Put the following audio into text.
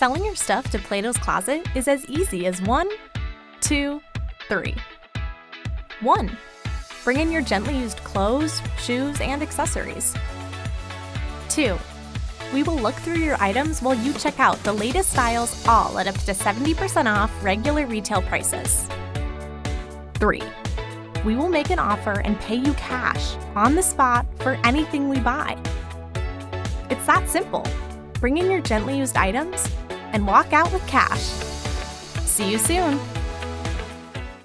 Selling your stuff to Plato's Closet is as easy as one, two, three. 1. Bring in your gently used clothes, shoes, and accessories. 2. We will look through your items while you check out the latest styles all at up to 70% off regular retail prices. 3. We will make an offer and pay you cash on the spot for anything we buy. It's that simple. Bring in your gently used items and walk out with cash. See you soon!